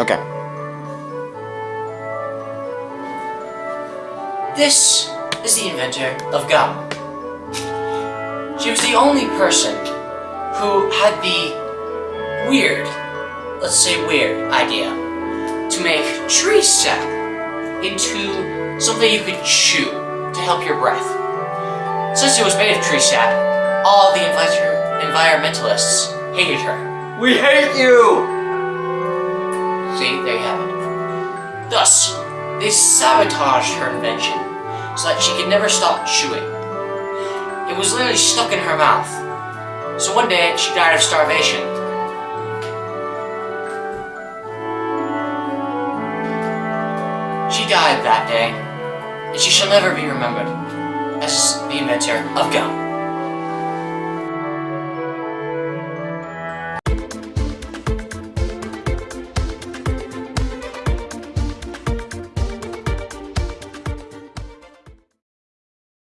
Okay. This is the inventor of gum. She was the only person who had the weird, let's say weird, idea to make tree sap into something you could chew to help your breath. Since it was made of tree sap, all the environmentalists hated her. We hate you! Have. Thus, they sabotaged her invention so that she could never stop chewing. It was literally stuck in her mouth. So one day, she died of starvation. She died that day, and she shall never be remembered as the inventor of gum.